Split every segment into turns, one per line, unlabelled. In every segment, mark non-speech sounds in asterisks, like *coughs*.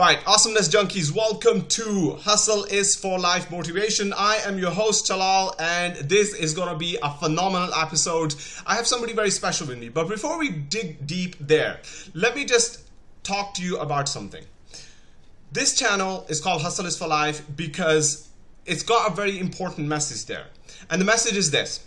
Right, awesomeness junkies, welcome to Hustle is for Life Motivation. I am your host, Talal, and this is to be a phenomenal episode. I have somebody very special with me, but before we dig deep there, let me just talk to you about something. This channel is called Hustle is for Life because it's got a very important message there. And the message is this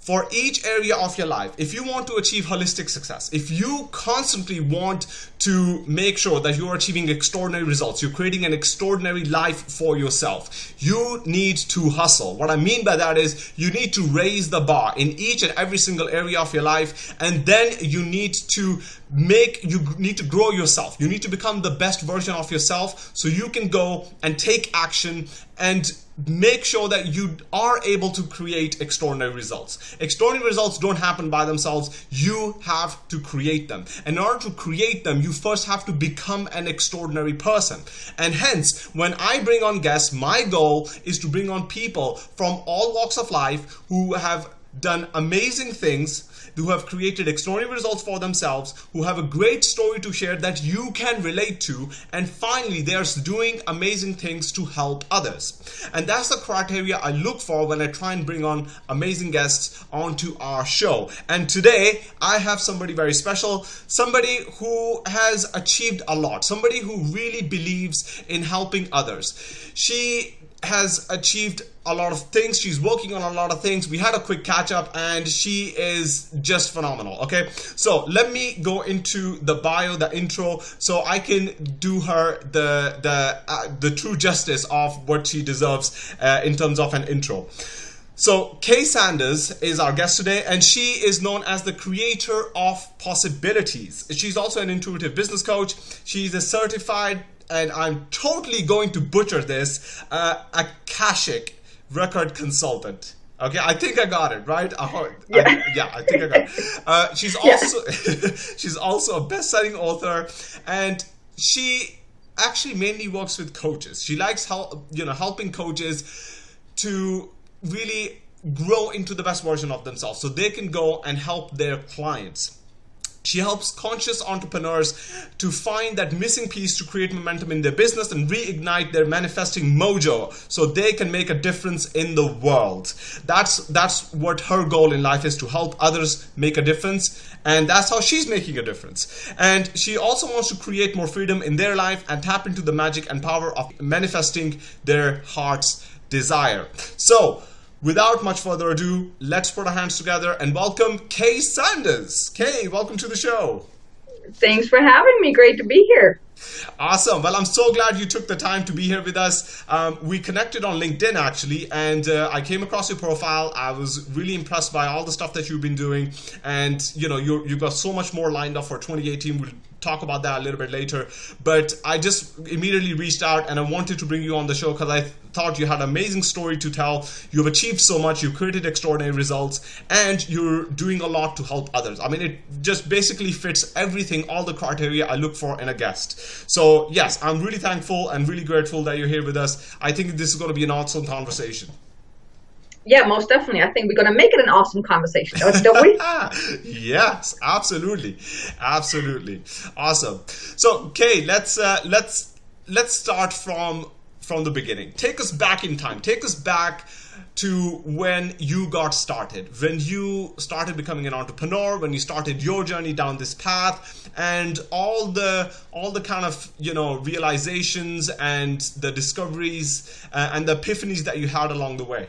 for each area of your life, if you want to achieve holistic success, if you constantly want to make sure that you're achieving extraordinary results, you're creating an extraordinary life for yourself, you need to hustle. What I mean by that is you need to raise the bar in each and every single area of your life, and then you need to make you need to grow yourself you need to become the best version of yourself so you can go and take action and make sure that you are able to create extraordinary results. Extraordinary results don't happen by themselves. You have to create them. In order to create them you first have to become an extraordinary person. And hence when i bring on guests my goal is to bring on people from all walks of life who have done amazing things who have created extraordinary results for themselves, who have a great story to share that you can relate to, and finally, they're doing amazing things to help others. And that's the criteria I look for when I try and bring on amazing guests onto our show. And today, I have somebody very special, somebody who has achieved a lot, somebody who really believes in helping others. She has achieved a lot of things. She's working on a lot of things. We had a quick catch up and she is just phenomenal. Okay. So let me go into the bio, the intro, so I can do her the, the, uh, the true justice of what she deserves uh, in terms of an intro. So Kay Sanders is our guest today and she is known as the creator of possibilities. She's also an intuitive business coach. She's a certified and I'm totally going to butcher this, uh, Akashic record consultant. Okay, I think I got it right. I, yeah. I, yeah, I think I got it. Uh, she's also yeah. *laughs* she's also a best-selling author, and she actually mainly works with coaches. She likes help, you know, helping coaches to really grow into the best version of themselves, so they can go and help their clients. She helps conscious entrepreneurs to find that missing piece to create momentum in their business and reignite their manifesting mojo so they can make a difference in the world. That's that's what her goal in life is to help others make a difference and that's how she's making a difference. And she also wants to create more freedom in their life and tap into the magic and power of manifesting their heart's desire. So, without much further ado, let's put our hands together and welcome Kay Sanders. Kay, welcome to the show.
Thanks for having me. Great to be here.
Awesome. Well, I'm so glad you took the time to be here with us. Um, we connected on LinkedIn actually, and uh, I came across your profile. I was really impressed by all the stuff that you've been doing, and you know, you you've got so much more lined up for 2018. We'll talk about that a little bit later. But I just immediately reached out and I wanted to bring you on the show because I thought you had an amazing story to tell. You've achieved so much, you've created extraordinary results, and you're doing a lot to help others. I mean, it just basically fits everything, all the criteria I look for in a guest. So, yes, I'm really thankful and really grateful that you're here with us. I think this is going to be an awesome conversation.
Yeah, most definitely. I think we're going to make it an awesome conversation, don't we? *laughs*
yes, absolutely, absolutely, awesome. So, Kay, let's uh, let's let's start from from the beginning. Take us back in time. Take us back to when you got started, when you started becoming an entrepreneur, when you started your journey down this path, and all the all the kind of you know realizations and the discoveries uh, and the epiphanies that you had along the way.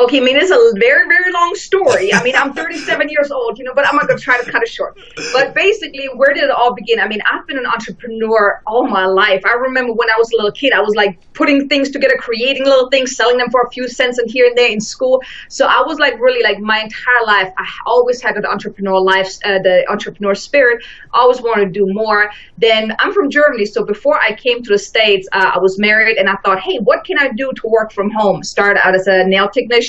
Okay, I mean, it's a very, very long story. I mean, I'm 37 years old, you know, but I'm going to try to cut it short. But basically, where did it all begin? I mean, I've been an entrepreneur all my life. I remember when I was a little kid, I was like putting things together, creating little things, selling them for a few cents and here and there in school. So I was like really like my entire life, I always had the entrepreneur life, uh, the entrepreneur spirit, always wanted to do more. Then I'm from Germany. So before I came to the States, uh, I was married and I thought, hey, what can I do to work from home? Started out as a nail technician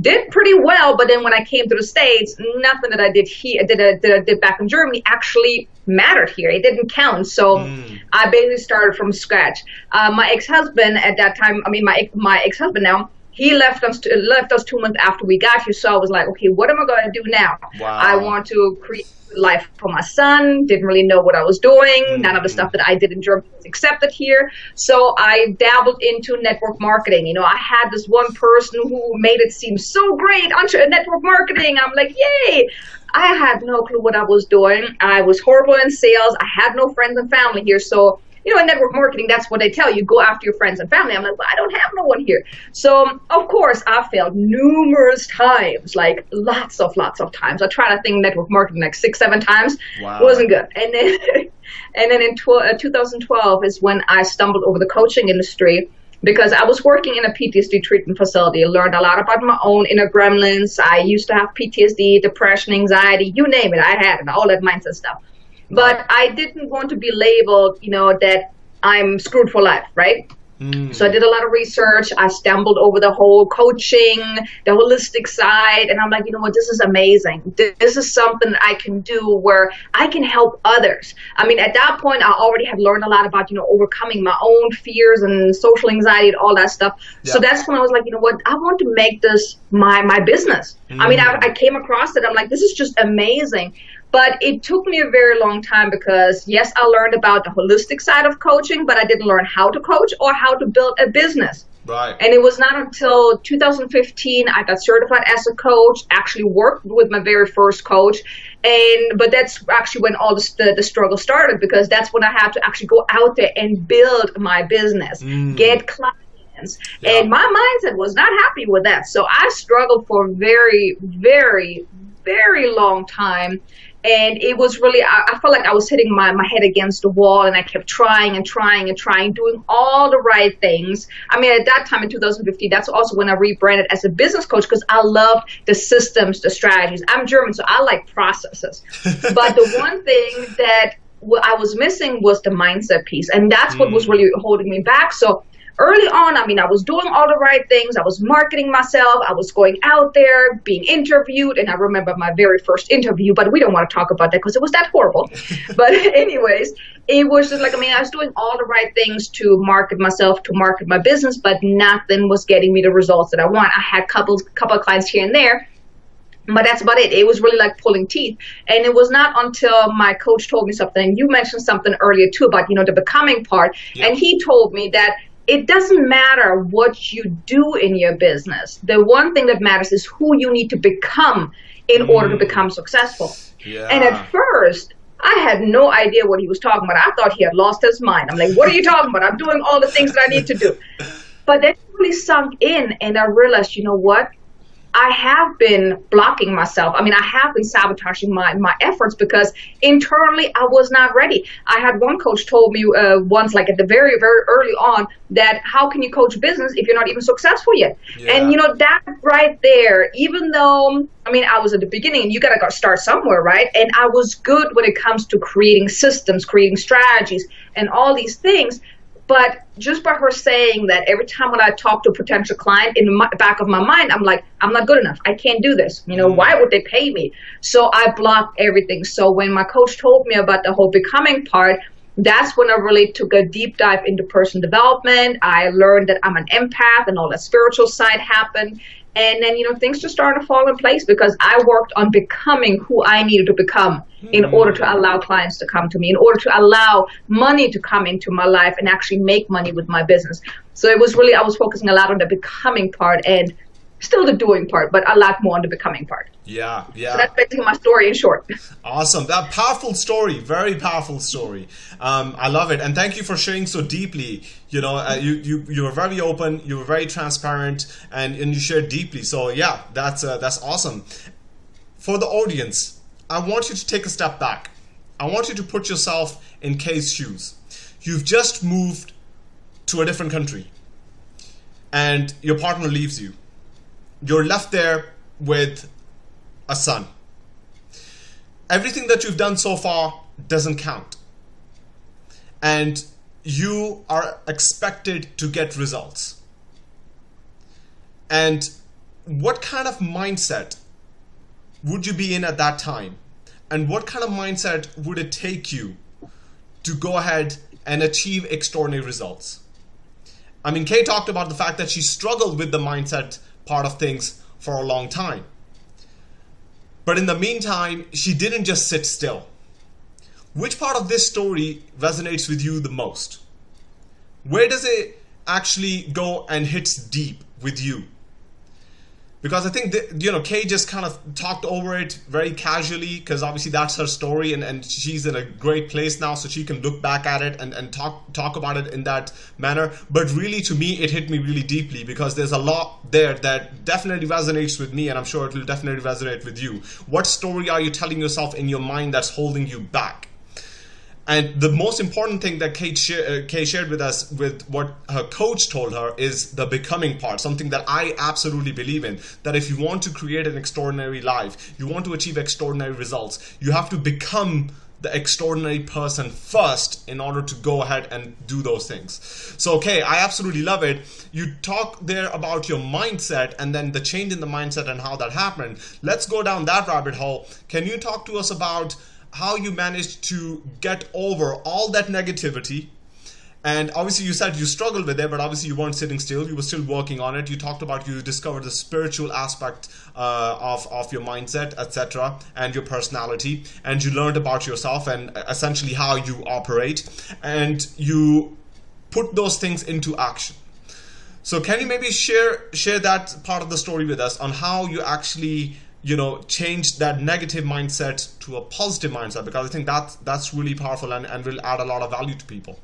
did pretty well, but then when I came to the States, nothing that I did here, did, uh, did, did back in Germany actually mattered here. It didn't count. So mm. I basically started from scratch. Uh, my ex-husband at that time, I mean, my, my ex-husband now, he left us to, left us two months after we got here. So I was like, okay, what am I going to do now?
Wow.
I want to create life for my son. Didn't really know what I was doing. Mm-hmm. None of the stuff that I did in Germany was accepted here. So I dabbled into network marketing. You know, I had this one person who made it seem so great on network marketing. I'm like, yay! I had no clue what I was doing. I was horrible in sales. I had no friends and family here. So you know, in network marketing, that's what they tell you. Go after your friends and family. I'm like, well, I don't have no one here. So, of course, I failed numerous times, like lots of, lots of times. I tried, I think, network marketing like six, seven times.
Wow.
Wasn't good. And then, *laughs* and then in tw- uh, 2012 is when I stumbled over the coaching industry because I was working in a PTSD treatment facility. I learned a lot about my own inner gremlins. I used to have PTSD, depression, anxiety, you name it. I had it, all that mindset stuff. But I didn't want to be labeled, you know, that I'm screwed for life, right? Mm. So I did a lot of research. I stumbled over the whole coaching, the holistic side, and I'm like, you know what, this is amazing. This is something I can do where I can help others. I mean, at that point, I already had learned a lot about, you know, overcoming my own fears and social anxiety and all that stuff. Yeah. So that's when I was like, you know what, I want to make this my my business. Mm. I mean, I, I came across it. I'm like, this is just amazing. But it took me a very long time because, yes, I learned about the holistic side of coaching, but I didn't learn how to coach or how to build a business.
Right.
And it was not until 2015 I got certified as a coach, actually worked with my very first coach. And but that's actually when all the, the struggle started because that's when I had to actually go out there and build my business, mm. get clients. Yeah. And my mindset was not happy with that. So I struggled for a very, very, very long time and it was really I, I, felt like i was hitting my, my head against the wall and i kept trying and trying and trying doing all the right things. I mean at that time in 2015 that's also when i rebranded as a business coach because i loved the systems the strategies. I'm german so i like processes. *laughs* But the one thing that I was missing was the mindset piece and that's what mm. was really holding me back. So early on, I mean, I was doing all the right things. I was marketing myself. I was going out there, being interviewed. And I remember my very first interview, but we don't want to talk about that because it was that horrible. *laughs* but, *laughs* anyways, it was just like, I mean, I was doing all the right things to market myself, to market my business, but nothing was getting me the results that I want. I had couple, couple of clients here and there but that's about it. It was really like pulling teeth. And it was not until my coach told me something. You mentioned something earlier too about, you know, the becoming part. Yeah. And he told me that it doesn't matter what you do in your business. The one thing that matters is who you need to become in mm. order to become successful.
Yeah.
And at first, I had no idea what he was talking about. I thought he had lost his mind. I'm like, what are you talking about? I'm doing all the things that I need to do. *laughs* But then really sunk in, and I realized, you know what? I have been blocking myself. I mean, I have been sabotaging my, my efforts because internally I was not ready. I had one coach told me uh, once, like at the very, very early on, that how can you coach business if you're not even successful yet? Yeah. And you know, that right there, even though, I mean, I was at the beginning and you got to start somewhere, right? And I was good when it comes to creating systems, creating strategies, and all these things. But just by her saying that every time when I talk to a potential client, in the back of my mind, I'm like, I'm not good enough. I can't do this. You know, why would they pay me? So I blocked everything. So when my coach told me about the whole becoming part, that's when I really took a deep dive into personal development. I learned that I'm an empath and all that spiritual side happened. And then, you know, things just started to fall in place because I worked on becoming who I needed to become in mm. order to allow clients to come to me, in order to allow money to come into my life and actually make money with my business. So it was really, I was focusing a lot on the becoming part and still the doing part, but a lot more on the becoming part.
Yeah, yeah.
So that's basically my story in short.
Awesome. That powerful story, very powerful story. Um, I love it, and thank you for sharing so deeply. You know, uh, you you you were very open, you were very transparent, and and you shared deeply. So yeah, that's uh, that's awesome. For the audience, I want you to take a step back. I want you to put yourself in Kay's shoes. You've just moved to a different country, and your partner leaves you you're left there with a son. Everything that you've done so far doesn't count. And you are expected to get results. And what kind of mindset would you be in at that time? And what kind of mindset would it take you to go ahead and achieve extraordinary results? I mean, Kay talked about the fact that she struggled with the mindset part of things for a long time. But in the meantime, she didn't just sit still. Which part of this story resonates with you the most? Where does it actually go and hits deep with you? Because I think that, you know Kay just kind of talked over it very casually because obviously that's her story and, and she's in a great place now so she can look back at it and, and talk talk about it in that manner. But really to me it hit me really deeply because there's a lot there that definitely resonates with me and I'm sure it will definitely resonate with you. What story are you telling yourself in your mind that's holding you back and the most important thing that Kate, uh, Kate shared with us, with what her coach told her, is the becoming part. Something that I absolutely believe in. That if you want to create an extraordinary life, you want to achieve extraordinary results, you have to become the extraordinary person first in order to go ahead and do those things. So, okay, I absolutely love it. You talk there about your mindset and then the change in the mindset and how that happened. Let's go down that rabbit hole. Can you talk to us about? How you managed to get over all that negativity. And obviously you said you struggled with it but obviously you weren't sitting still. You were still working on it. You talked about you discovered the spiritual aspect uh, of, of your mindset etc and your personality. And you learned about yourself and essentially how you operate. And you put those things into action. So can you maybe share share that part of the story with us on how you actually you know change that negative mindset to a positive mindset because i think that that's really powerful and, and will add a lot of value to people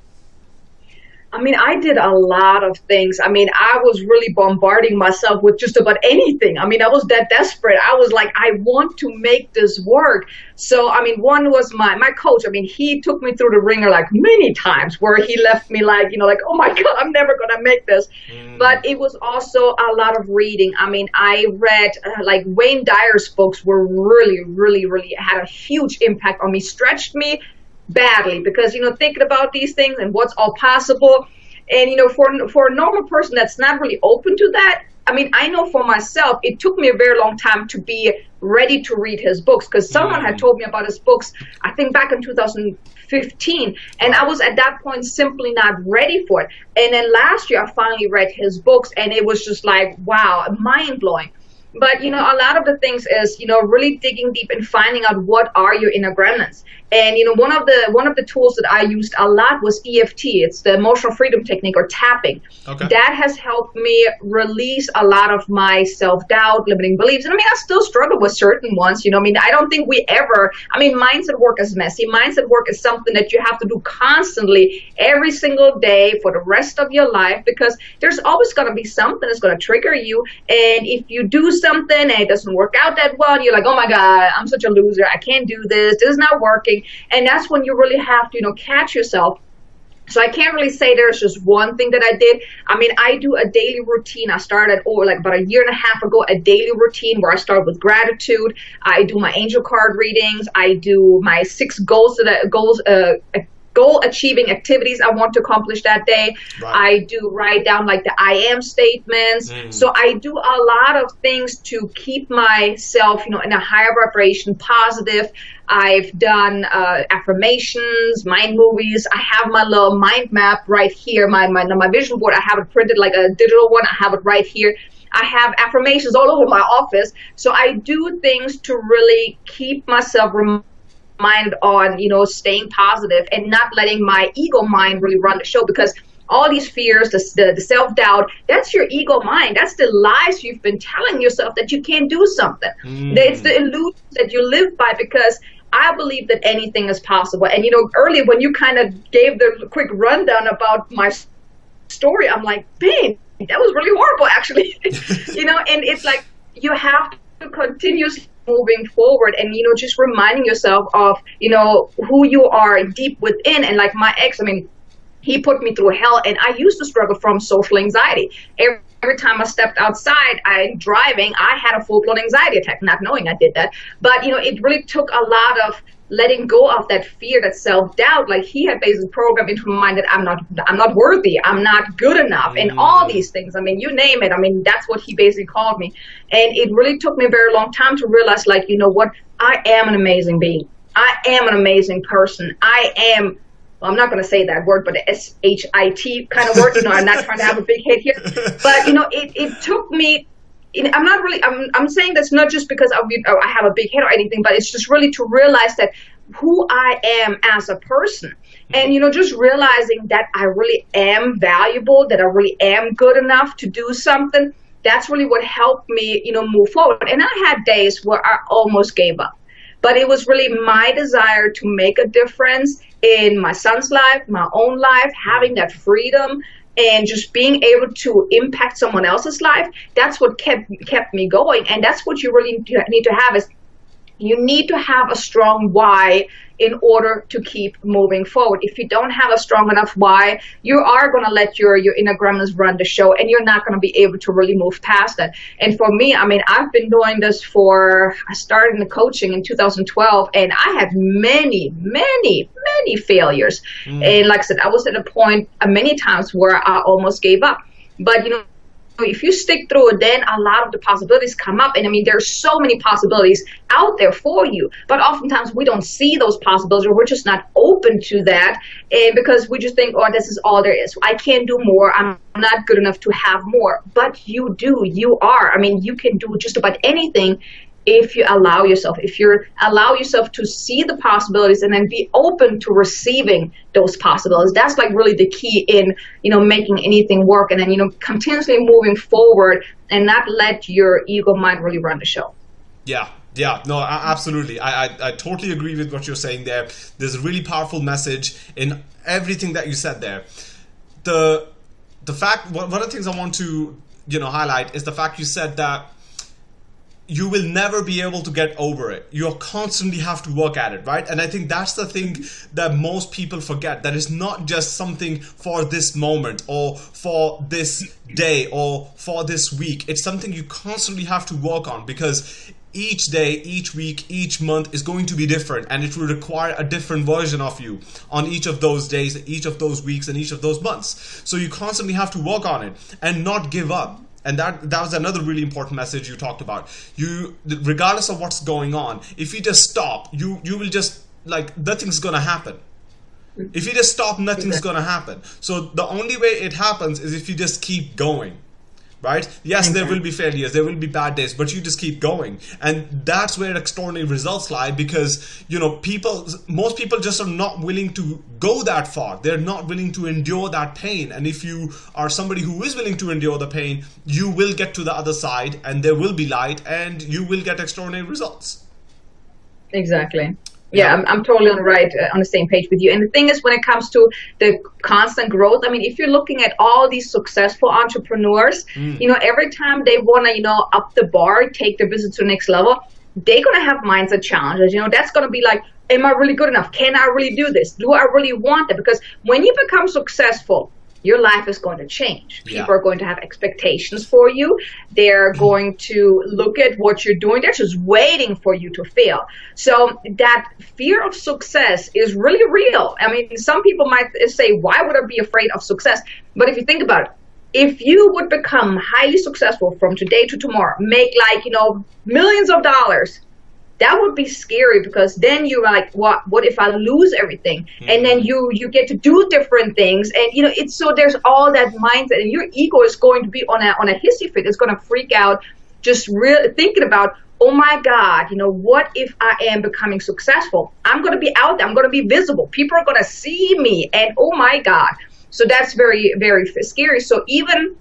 I mean, I did a lot of things. I mean, I was really bombarding myself with just about anything. I mean, I was that desperate. I was like, I want to make this work. So, I mean, one was my my coach. I mean, he took me through the ringer like many times, where he left me like, you know, like, oh my god, I'm never gonna make this. Mm. But it was also a lot of reading. I mean, I read uh, like Wayne Dyer's books were really, really, really had a huge impact on me, stretched me badly. Because you know thinking about these things and what's all possible. And you know for for a normal person that's not really open to that i mean i know for myself it took me a very long time to be ready to read his books. Because someone mm. had told me about his books i think back in 2015 and i was at that point simply not ready for it. And then last year i finally read his books and it was just like wow mind-blowing. But you know a lot of the things is you know really digging deep and finding out what are your inner gremlins and you know, one of the one of the tools that I used a lot was EFT. It's the emotional freedom technique or tapping. Okay. That has helped me release a lot of my self doubt, limiting beliefs. And I mean, I still struggle with certain ones. You know, I mean, I don't think we ever. I mean, mindset work is messy. Mindset work is something that you have to do constantly, every single day for the rest of your life, because there's always going to be something that's going to trigger you. And if you do something and it doesn't work out that well, you're like, oh my god, I'm such a loser. I can't do this. This is not working and that's when you really have to, you know, catch yourself. So I can't really say there's just one thing that I did. I mean, I do a daily routine. I started over like about a year and a half ago, a daily routine where I start with gratitude. I do my angel card readings. I do my six goals that I, goals uh, goal achieving activities I want to accomplish that day. Right. I do write down like the I am statements. Mm. So I do a lot of things to keep myself, you know, in a higher vibration, positive. I've done uh, affirmations, mind movies. I have my little mind map right here, my, my my vision board. I have it printed like a digital one. I have it right here. I have affirmations all over my office. So I do things to really keep myself reminded on you know staying positive and not letting my ego mind really run the show because all these fears the, the, the self-doubt that's your ego mind that's the lies you've been telling yourself that you can't do something mm. it's the illusion that you live by because I believe that anything is possible. And you know, earlier when you kind of gave the quick rundown about my story, I'm like, "Babe, that was really horrible, actually." *laughs* you know, and it's like you have to continuously moving forward and you know just reminding yourself of you know who you are deep within and like my ex i mean he put me through hell and i used to struggle from social anxiety every, every time i stepped outside i driving i had a full-blown anxiety attack not knowing i did that but you know it really took a lot of letting go of that fear, that self-doubt, like he had basically programmed into my mind that I'm not, I'm not worthy, I'm not good enough, mm. and all these things. I mean, you name it. I mean, that's what he basically called me, and it really took me a very long time to realize, like, you know what, I am an amazing being. I am an amazing person. I am well, I'm not going to say that word, but the S H I T kind of word. You know, I'm not trying to have a big head here, but you know, it, it took me. I'm not really. I'm. I'm saying that's not just because I, I have a big head or anything, but it's just really to realize that who I am as a person, and you know, just realizing that I really am valuable, that I really am good enough to do something. That's really what helped me, you know, move forward. And I had days where I almost gave up but it was really my desire to make a difference in my son's life, my own life, having that freedom and just being able to impact someone else's life. That's what kept kept me going, and that's what you really need to have is you need to have a strong why in order to keep moving forward. If you don't have a strong enough why, you are going to let your your inner gremlins run the show, and you're not going to be able to really move past that. And for me, I mean, I've been doing this for I started in the coaching in 2012, and I had many, many, many failures. Mm. And like I said, I was at a point uh, many times where I almost gave up. But you know if you stick through it, then a lot of the possibilities come up. And I mean, there's so many possibilities out there for you. But oftentimes we don't see those possibilities or we're just not open to that. And because we just think, oh, this is all there is. I can't do more. I'm not good enough to have more. But you do. You are. I mean, you can do just about anything if you allow yourself, if you allow yourself to see the possibilities and then be open to receiving those possibilities, that's like really the key in, you know, making anything work and then, you know, continuously moving forward and not let your ego mind really run the show.
Yeah, yeah, no, absolutely. I, I, I, totally agree with what you're saying there. There's a really powerful message in everything that you said there. The the fact one of the things I want to you know highlight is the fact you said that you will never be able to get over it. You'll constantly have to work at it, right? And I think that's the thing that most people forget that it's not just something for this moment or for this day or for this week. It's something you constantly have to work on because each day, each week, each month is going to be different and it will require a different version of you on each of those days, each of those weeks, and each of those months. So you constantly have to work on it and not give up and that that was another really important message you talked about. You regardless of what's going on if you just stop you you will just like nothing's gonna happen. If you just stop nothing's gonna happen. So the only way it happens is if you just keep going right? Yes, there will be failures, there will be bad days, but you just keep going. And that's where extraordinary results lie because, you know, people, most people just are not willing to go that far. They're not willing to endure that pain. And if you are somebody who is willing to endure the pain, you will get to the other side and there will be light and you will get extraordinary results.
Exactly yeah, I'm, I'm totally on the right uh, on the same page with you. And the thing is, when it comes to the constant growth, I mean, if you're looking at all these successful entrepreneurs, mm. you know, every time they want to, you know, up the bar, take their business to the next level, they're gonna have mindset challenges. You know, that's gonna be like, am I really good enough? Can I really do this? Do I really want it? Because when you become successful, your life is going to change. People yeah. are going to have expectations for you. They're mm-hmm. going to look at what you're doing. They're just waiting for you to fail. So that fear of success is really real. I mean, some people might say, why would I be afraid of success? But if you think about it, if you would become highly successful from today to tomorrow, make like, you know, millions of dollars, that would be scary because then you're like what what if i lose everything? Mm-hmm. and then you you get to do different things and you know it's so there's all that mindset and your ego is going to be on a on a hissy fit. It's going to freak out just really thinking about oh my god you know what if i am becoming successful? I'm going to be out there. I'm going to be visible. People are going to see me and oh my god. So that's very very scary. So even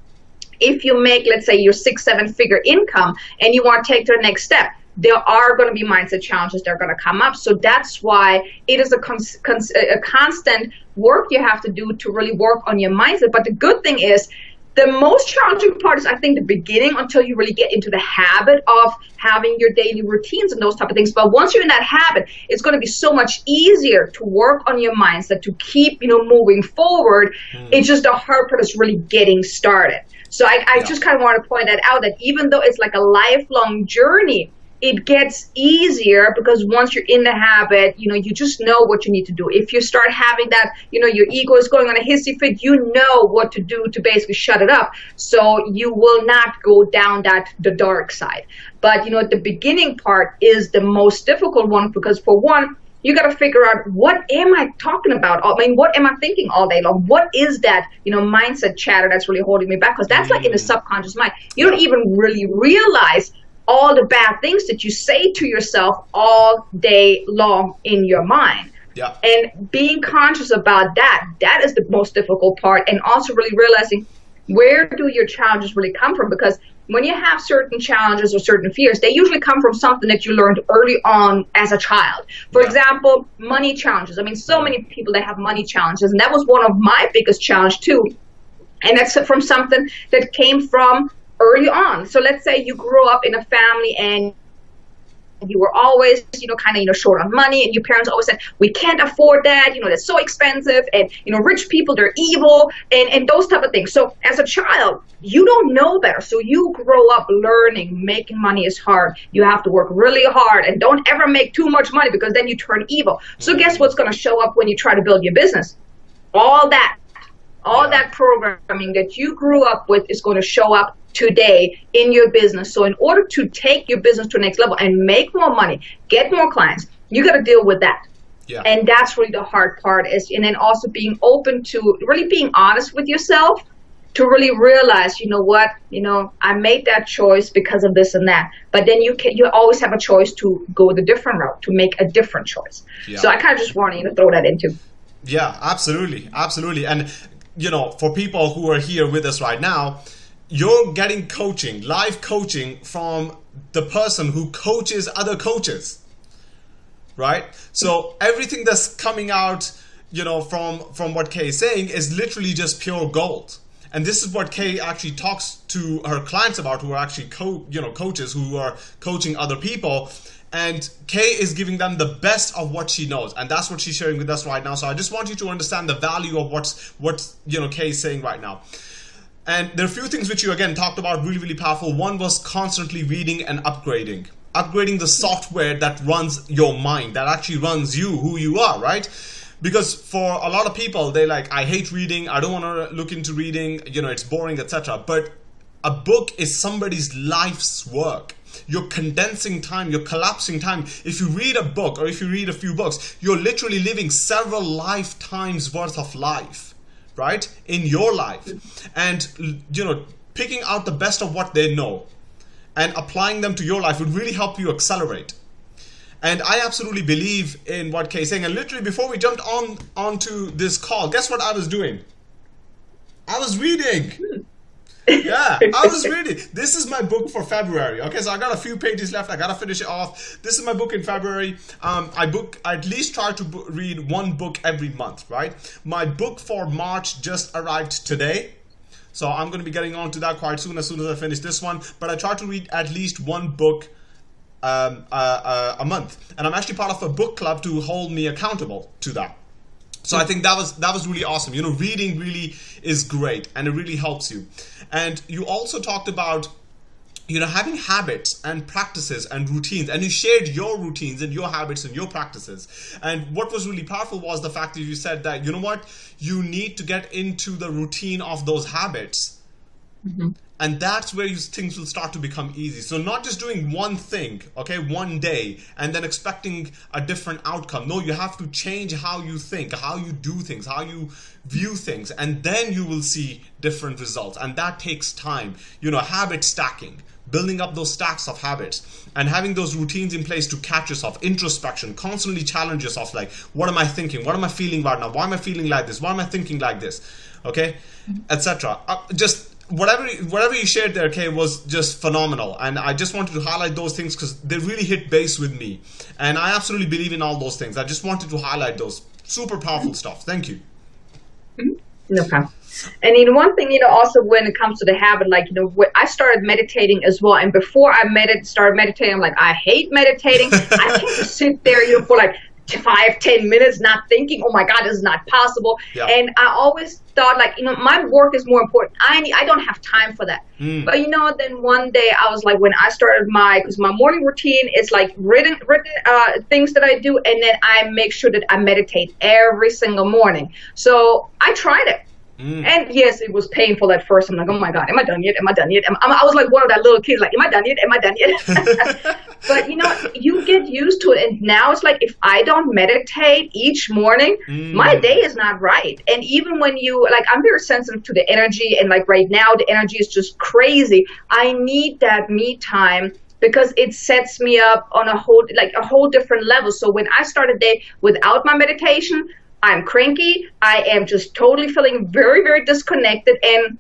if you make let's say your six seven figure income and you want to take to the next step there are going to be mindset challenges that are going to come up. So that's why it is a, cons- cons- a constant work you have to do to really work on your mindset. But the good thing is, the most challenging part is, I think, the beginning until you really get into the habit of having your daily routines and those type of things. But once you're in that habit, it's going to be so much easier to work on your mindset to keep, you know, moving forward. Mm. It's just the hard part is really getting started. So I, I yeah. just kind of want to point that out that even though it's like a lifelong journey, it gets easier because once you're in the habit, you know, you just know what you need to do. If you start having that, you know, your ego is going on a hissy fit, you know what to do to basically shut it up. So you will not go down that the dark side. But you know, the beginning part is the most difficult one because for one, you got to figure out what am I talking about? I mean, what am I thinking all day long? What is that, you know, mindset chatter that's really holding me back? Because that's like in the mm. subconscious mind. You don't even really realize all the bad things that you say to yourself all day long in your mind.
Yeah.
And being conscious about that, that is the most difficult part. And also really realizing where do your challenges really come from? Because when you have certain challenges or certain fears, they usually come from something that you learned early on as a child. For yeah. example, money challenges. I mean, so many people that have money challenges, and that was one of my biggest challenge too. And that's from something that came from early on. So let's say you grew up in a family and you were always, you know, kind of, you know, short on money, and your parents always said, "We can't afford that. You know, that's so expensive, and you know, rich people they're evil, and and those type of things." So as a child, you don't know better, so you grow up learning making money is hard. You have to work really hard, and don't ever make too much money because then you turn evil. So guess mm-hmm. what's going to show up when you try to build your business? All that, all yeah. that programming that you grew up with is going to show up today in your business. So in order to take your business to the next level and make more money, get more clients, you got to deal with that.
Yeah.
And that's really the hard part is, and then also being open to really being honest with yourself to really realize, you know what, you know, I made that choice because of this and that. But then you can, you always have a choice to go the different route, to make a different choice. Yeah. So I kind of just wanted you to throw that into.
Yeah, absolutely, absolutely. And you know, for people who are here with us right now, you're getting coaching, live coaching from the person who coaches other coaches. Right? So everything that's coming out, you know, from from what Kay is saying is literally just pure gold. And this is what Kay actually talks to her clients about who are actually co you know coaches who are coaching other people and Kay is giving them the best of what she knows and that's what she's sharing with us right now so I just want you to understand the value of what's what you know Kay is saying right now and there are a few things which you again talked about really, really powerful. One was constantly reading and upgrading. Upgrading the software that runs your mind, that actually runs you, who you are, right? Because for a lot of people, they like, I hate reading, I don't want to look into reading, you know, it's boring, etc. But a book is somebody's life's work. You're condensing time, you're collapsing time. If you read a book or if you read a few books, you're literally living several lifetimes worth of life right in your life and you know picking out the best of what they know and applying them to your life would really help you accelerate and I absolutely believe in what Kay's saying. And literally before we jumped on onto this call, guess what I was doing? I was reading. *laughs* Yeah, I was *laughs* reading. This is my book for February. Okay, so I got a few pages left. I gotta finish it off. This is my book in February. Um, I book. I at least try to read one book every month. Right. My book for March just arrived today. So I'm going to be getting on to that quite soon as soon as I finish this one. But I try to read at least one book um, uh, uh, a month. And I'm actually part of a book club to hold me accountable to that. So I think that was that was really awesome. You know, reading really is great and it really helps you. And you also talked about you know having habits and practices and routines. And you shared your routines and your habits and your practices. And what was really powerful was the fact that you said that you know what? You need to get into the routine of those habits. Mm-hmm and that's where you, things will start to become easy. So not just doing one thing okay one day and then expecting a different outcome. No you have to change how you think how you do things how you view things and then you will see different results. And that takes time. You know habit stacking building up those stacks of habits and having those routines in place to catch yourself introspection constantly challenge yourself like what am i thinking? What am i feeling right now? Why am i feeling like this? Why am i thinking like this? Okay etc uh, just whatever whatever you shared there, Kay, was just phenomenal, and I just wanted to highlight those things because they really hit base with me, and I absolutely believe in all those things. I just wanted to highlight those super powerful stuff. Thank you.
Mm-hmm. No problem. And you know, one thing, you know, also when it comes to the habit, like, you know, I started meditating as well. And before I med- started meditating, I'm like, I hate meditating. *laughs* I can't just sit there, you know, for like five, ten minutes not thinking, oh my God, this is not possible. Yeah. And I always thought like, you know, my work is more important. I need, I don't have time for that. Mm. But you know, then one day I was like, when I started my, because my morning routine is like written, written uh, things that I do, and then I make sure that I meditate every single morning. So I tried it. Mm. And yes, it was painful at first. I'm like, oh my God, am I done yet? Am I done yet? Am, I was like one of that little kids, like, am I done yet? Am I done yet? *laughs* but you know, you get used to it. And now it's like, if I don't meditate each morning, mm. my day is not right. And even when you, like, I'm very sensitive to the energy. And like right now, the energy is just crazy. I need that me time because it sets me up on a whole like a whole different level. So when I start a day without my meditation, I'm cranky. I am just totally feeling very, very disconnected and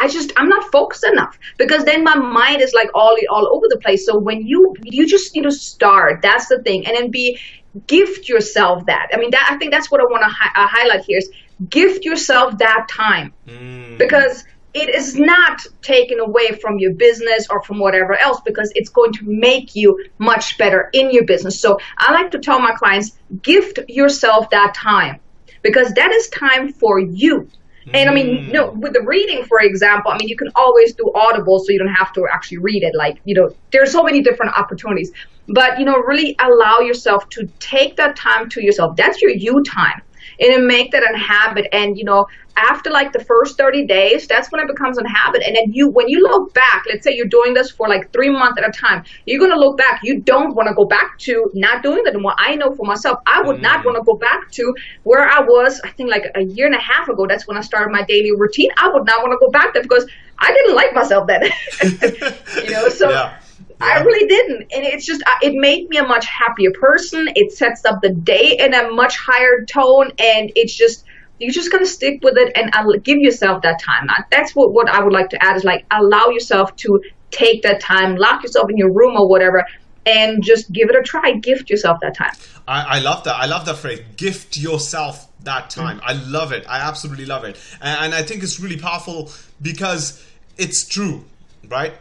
I just I'm not focused enough because then my mind is like all all over the place. So when you you just need to start, that's the thing, and then be gift yourself that. I mean, that I think that's what I want to hi- uh, highlight here is gift yourself that time mm. because it is not taken away from your business or from whatever else because it's going to make you much better in your business. So I like to tell my clients, gift yourself that time because that is time for you. And I mean, you know, mm. with the reading, for example, I mean, you can always do Audible so you don't have to actually read it. Like, you know, there's so many different opportunities. But, you know, really allow yourself to take that time to yourself. That's your you time and then make that a habit. And you know, after like the first 30 days, that's when it becomes a habit. And then you, when you look back, let's say you're doing this for like three months at a time, you're gonna look back. You don't want to go back to not doing that anymore. I know for myself, I would mm. not want to go back to where I was. I think like a year and a half ago. That's when I started my daily routine. I would not want to go back there because I didn't like myself then. *laughs* you know, so. *laughs* Yeah I really didn't. And it's just, uh, it made me a much happier person. It sets up the day in a much higher tone. And it's just, you just gotta stick with it and give yourself that time. That's what, what I would like to add is like, allow yourself to take that time, lock yourself in your room or whatever, and just give it a try. Gift yourself that time.
I, I love that. I love that phrase. Gift yourself that time. Mm-hmm. I love it. I absolutely love it. And, and I think it's really powerful because it's true, right?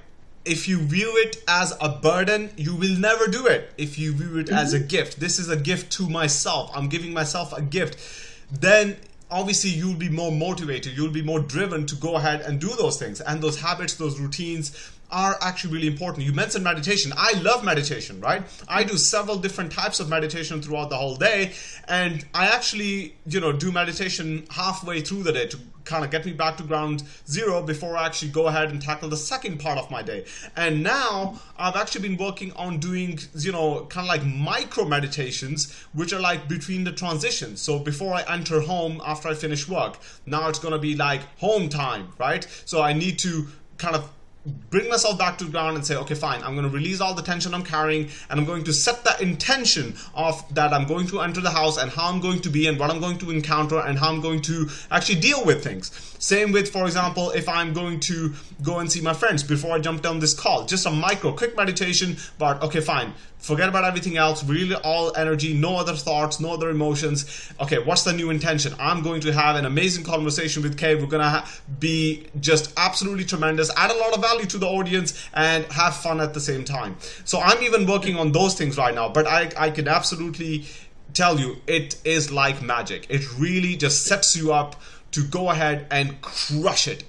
If you view it as a burden, you will never do it. If you view it as a mm-hmm. gift, this is a gift to myself. I'm giving myself a gift. Then obviously you'll be more motivated. You'll be more driven to go ahead and do those things. And those habits, those routines are actually really important. You mentioned meditation. I love meditation, right? I do several different types of meditation throughout the whole day. And I actually, you know, do meditation halfway through the day to kind of get me back to ground zero before I actually go ahead and tackle the second part of my day. And now I've actually been working on doing, you know, kind of like micro meditations, which are like between the transitions. So before I enter home after I finish work, now it's going to be like home time, right? So I need to kind of bring myself back to the ground and say, okay, fine, I'm going to release all the tension I'm carrying and I'm going to set that intention of that I'm going to enter the house and how I'm going to be and what I'm going to encounter and how I'm going to actually deal with things. Same with, for example, if I'm going to go and see my friends before I jump down this call, just a micro, quick meditation, but okay, fine, forget about everything else, really all energy, no other thoughts, no other emotions. Okay, what's the new intention? I'm going to have an amazing conversation with Kay. We're to be just absolutely tremendous, add a lot of value to the audience, and have fun at the same time. So I'm even working on those things right now, but I, I can absolutely tell you it is like magic. It really just sets you up to go ahead and crush it.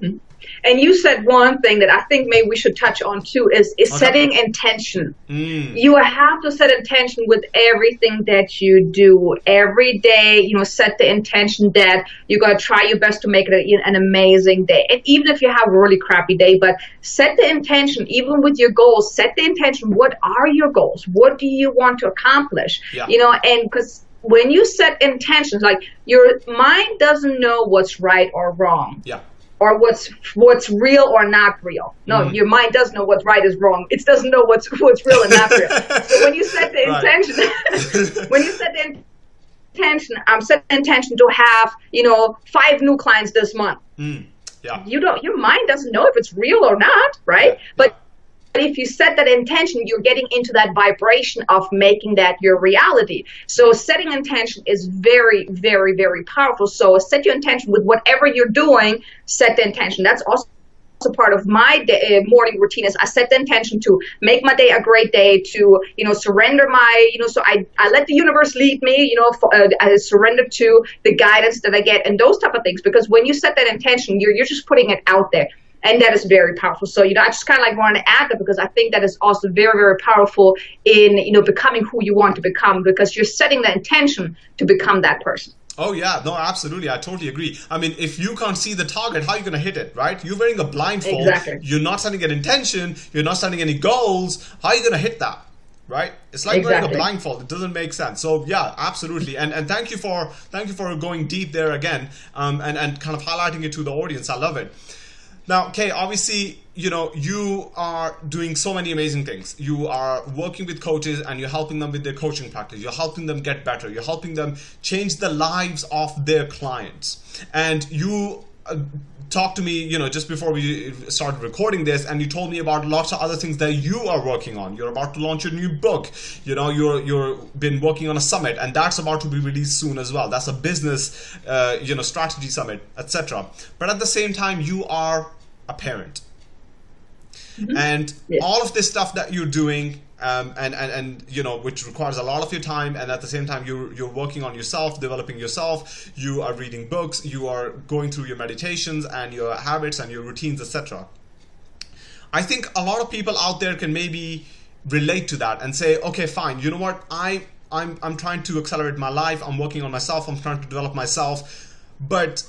Mm-hmm. And you said one thing that I think maybe we should touch on too is, is okay. setting intention. Mm. You have to set intention with everything that you do every day. You know, set the intention that you're going to try your best to make it a, an amazing day. And even if you have a really crappy day, but set the intention, even with your goals, set the intention. What are your goals? What do you want to accomplish? Yeah. You know, and because when you set intentions, like your mind doesn't know what's right or wrong.
Yeah.
Or what's what's real or not real. No, mm. your mind does know what's right is wrong. It doesn't know what's what's real and not real. *laughs* so when you set the intention, *laughs* when you set the intention, I'm um, set the intention to have you know five new clients this month.
Mm. Yeah.
You don't. Your mind doesn't know if it's real or not, right? Yeah. But if you set that intention, you're getting into that vibration of making that your reality. So setting intention is very, very, very powerful. So set your intention with whatever you're doing, set the intention. That's also part of my day, uh, morning routine is I set the intention to make my day a great day, to you know surrender my you know so I, I let the universe lead me, you know for, uh, I surrender to the guidance that I get and those type of things because when you set that intention, you're you're just putting it out there and that is very powerful. So you know, I just kind of like wanted to add that because I think that is also very very powerful in you know becoming who you want to become because you're setting the intention to become that person.
Oh yeah, no, absolutely. I totally agree. I mean, if you can't see the target, how are you going to hit it, right? You're wearing a blindfold.
Exactly.
You're not setting an intention. You're not setting any goals. How are you going to hit that? Right? It's like
Exactly.
wearing a blindfold. It doesn't make sense. So yeah, absolutely. And and thank you for thank you for going deep there again, um, and and kind of highlighting it to the audience. I love it. Now, Kay, obviously, you know, you are doing so many amazing things. You are working with coaches and you're helping them with their coaching practice. You're helping them get better. You're helping them change the lives of their clients. And you uh, talked to me, you know, just before we started recording this, and you told me about lots of other things that you are working on. You're about to launch your new book. You know, you're you're been working on a summit, and that's about to be released soon as well. That's a business, uh, you know, strategy summit, etc. But at the same time, you are a parent, and
Yes.
all of this stuff that you're doing. Um, and, and, and you know which requires a lot of your time and at the same time you're, you're working on yourself developing yourself you are reading books you are going through your meditations and your habits and your routines etc I think a lot of people out there can maybe relate to that and say, okay, fine. You know what? I I'm I'm trying to accelerate my life. I'm working on myself. I'm trying to develop myself, but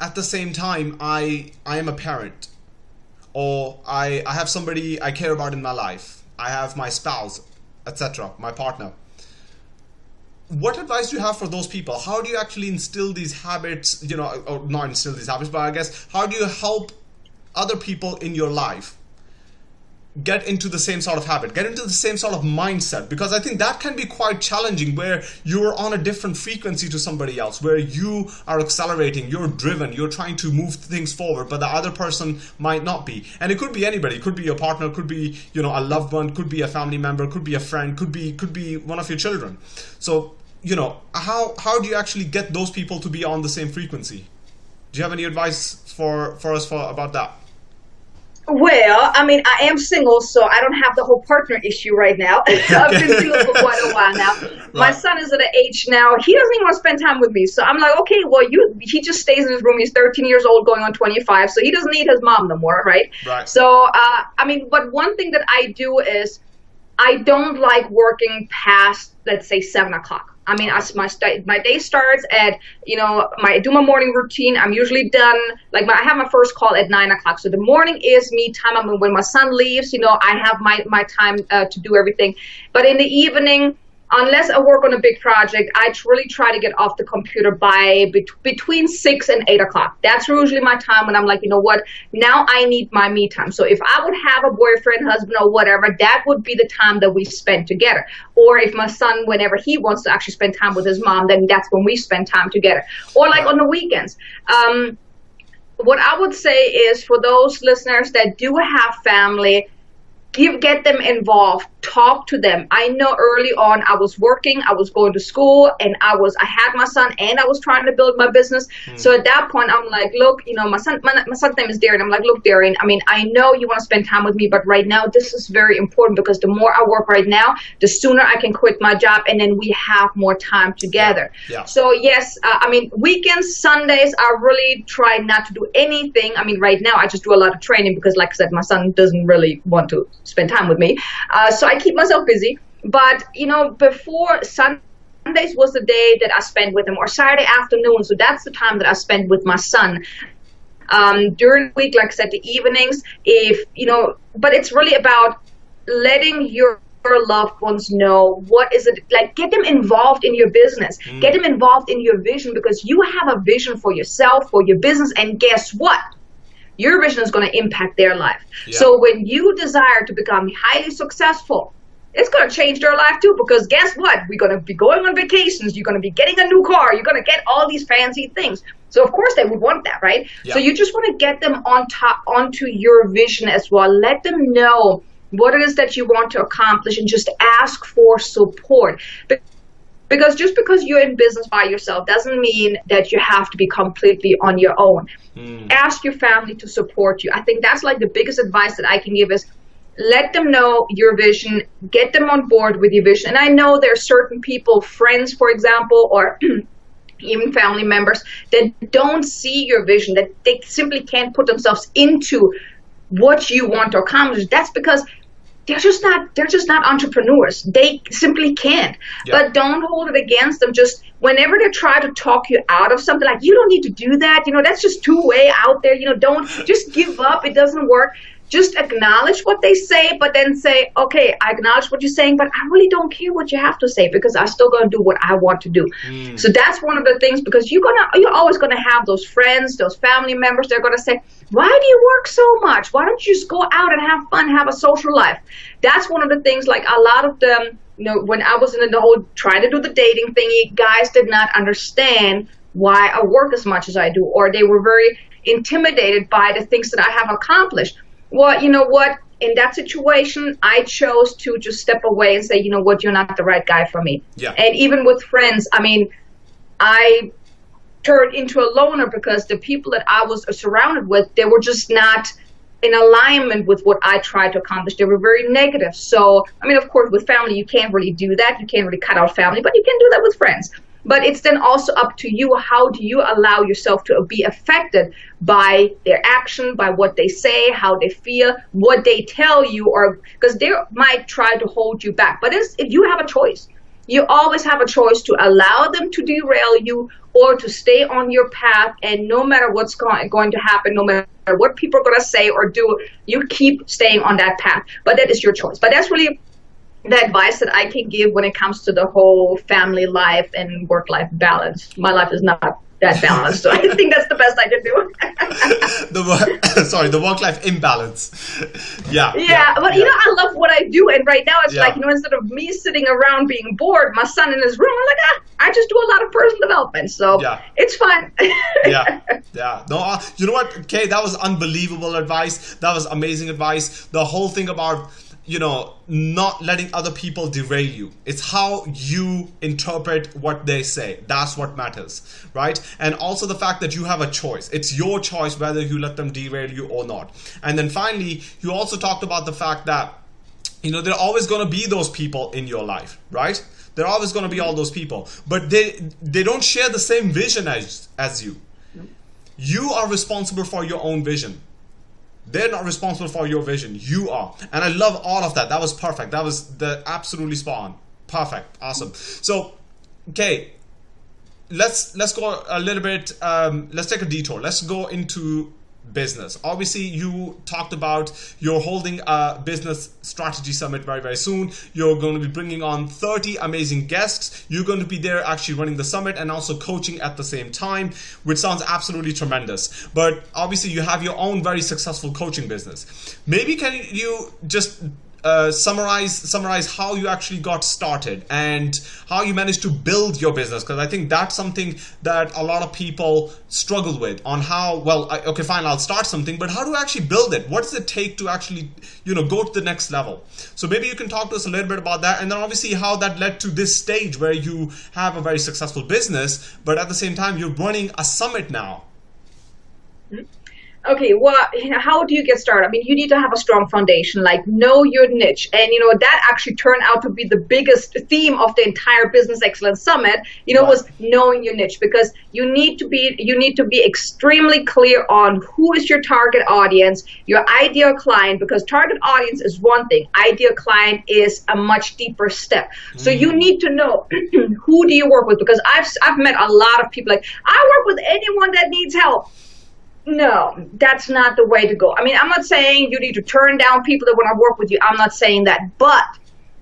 at the same time, I I am a parent, or I I have somebody I care about in my life. I have my spouse, etc. My partner. What advice do you have for those people? How do you actually instill these habits? You know, or not instill these habits, but I guess how do you help other people in your life get into the same sort of habit, get into the same sort of mindset, because I think that can be quite challenging where you're on a different frequency to somebody else, where you are accelerating, you're driven, you're trying to move things forward, but the other person might not be. And it could be anybody, it could be your partner, could be, you know, a loved one, could be a family member, could be a friend, could be could be one of your children. So, you know, how how do you actually get those people to be on the same frequency? Do you have any advice for for us for about that?
Well, I mean, I am single, so I don't have the whole partner issue right now. *laughs* I've been *laughs* single for quite a while now. My
Right.
son is at an age now; he doesn't even want to spend time with me. So I'm like, okay, well, you. He just stays in his room. He's 13 years old, going on 25, so he doesn't need his mom no more, right?
Right.
So, uh, I mean, but one thing that I do is I don't like working past, let's say, seven o'clock. I mean, as my st- my day starts at, you know, my I do my morning routine. I'm usually done. Like, my, I have my first call at nine o'clock. So the morning is me time. I mean, when my son leaves, you know, I have my my time uh, to do everything. But in the evening, unless I work on a big project, I really try to get off the computer by bet- between six and eight o'clock. That's usually my time when I'm like, you know what, now I need my me time. So if I would have a boyfriend, husband, or whatever, that would be the time that we spend together. Or if my son, whenever he wants to actually spend time with his mom, then that's when we spend time together. Or like on the weekends. Um, what I would say is for those listeners that do have family, give get them involved talk to them. I know early on i was working i was going to school and i was i had my son and i was trying to build my business. So at that point i'm like look you know my son my, my son's name is darian i'm like look darian i mean i know you want to spend time with me but right now this is very important because the more i work right now the sooner i can quit my job and then we have more time together.
Yeah.
so yes uh, i mean weekends sundays i really try not to do anything. I mean right now i just do a lot of training because like i said my son doesn't really want to spend time with me. Uh, so i keep myself busy but you know before sundays was the day that i spent with him or saturday afternoon so that's the time that i spend with my son. Um, during the week like i said the evenings if you know but it's really about letting your your loved ones know what is it like get them involved in your business. Get them involved in your vision because you have a vision for yourself for your business and guess what your vision is going to impact their life.
Yeah.
so when you desire to become highly successful it's going to change their life too because guess what? We're going to be going on vacations you're going to be getting a new car you're going to get all these fancy things. So of course they would want that right? So you just want to get them on top onto your vision as well. Let them know what it is that you want to accomplish and just ask for support. Be- because just because you're in business by yourself doesn't mean that you have to be completely on your own. Hmm. Ask your family to support you. I think that's like the biggest advice that i can give is let them know your vision get them on board with your vision. And i know there are certain people friends for example or *clears throat* even family members that don't see your vision that they simply can't put themselves into what you want to accomplish. That's because they're just not they're just not entrepreneurs. They simply can't.
Yeah.
but don't hold it against them. Just whenever they try to talk you out of something, like you don't need to do that, you know, that's just too way out there, you know, don't just give up, it doesn't work just acknowledge what they say, but then say, okay, I acknowledge what you're saying, but I really don't care what you have to say because I'm still going to do what I want to do. Mm. So that's one of the things because you're gonna, you're always going to have those friends, those family members. They're going to say, why do you work so much? Why don't you just go out and have fun, have a social life? That's one of the things. Like a lot of them, you know, when I was in the whole trying to do the dating thingy, guys did not understand why I work as much as I do, or they were very intimidated by the things that I have accomplished well, you know what? In that situation, I chose to just step away and say, you know what, you're not the right guy for me.
Yeah.
And even with friends, I mean, I turned into a loner because the people that I was surrounded with, they were just not in alignment with what I tried to accomplish. They were very negative. So, I mean, of course, with family, you can't really do that. You can't really cut out family, but you can do that with friends. But it's then also up to you. How do you allow yourself to be affected by their action, by what they say, how they feel, what they tell you, or because they might try to hold you back. But if you have a choice, you always have a choice to allow them to derail you or to stay on your path. And no matter what's going, going to happen, no matter what people are going to say or do, you keep staying on that path. But that is your choice. But that's really the advice that I can give when it comes to the whole family life and work life balance. My life is not that balanced, so I *laughs* think that's the best I can do. *laughs*
the *coughs* sorry, the work life imbalance. *laughs*
Yeah, yeah. Yeah, but yeah. you know, I love what I do, and right now it's yeah. like you know, instead of me sitting around being bored, my son in his room, I'm like, ah, I just do a lot of personal development, so yeah. it's fun.
yeah, yeah. No, uh, you know what, Kay, that was unbelievable advice. That was amazing advice. The whole thing about you know, not letting other people derail you. It's how you interpret what they say. That's what matters, right? And also the fact that you have a choice. It's your choice whether you let them derail you or not. And then finally, you also talked about the fact that, you know, there are always going to be those people in your life, right? There are always going to be all those people, but they they don't share the same vision as as you. You are responsible for your own vision they're not responsible for your vision. You are. And I love all of that. That was perfect. That was the absolutely spot on. Perfect. Awesome. So, okay, let's let's go a little bit. Um, let's take a detour. Let's go into business. Obviously, you talked about you're holding a business strategy summit very, very soon. You're going to be bringing on 30 amazing guests. You're going to be there actually running the summit and also coaching at the same time, which sounds absolutely tremendous. But obviously, you have your own very successful coaching business. Maybe can you just uh, summarize summarize how you actually got started and how you managed to build your business because I think that's something that a lot of people struggle with on how well I, okay fine I'll start something but how do I actually build it? What does it take to actually you know go to the next level? So maybe you can talk to us a little bit about that and then obviously how that led to this stage where you have a very successful business but at the same time you're running a summit now.
Mm-hmm okay, well, you know, how do you get started? I mean, you need to have a strong foundation, like know your niche. And, you know, that actually turned out to be the biggest theme of the entire Business Excellence Summit, you know, was knowing your niche because you need to be, you need to be extremely clear on who is your target audience, your ideal client, because target audience is one thing, ideal client is a much deeper step. Mm. So you mm. need to know *clears throat* who do you work with because I've, I've met a lot of people like, I work with anyone that needs help no, that's not the way to go. I mean, I'm not saying you need to turn down people that want to work with you. I'm not saying that. But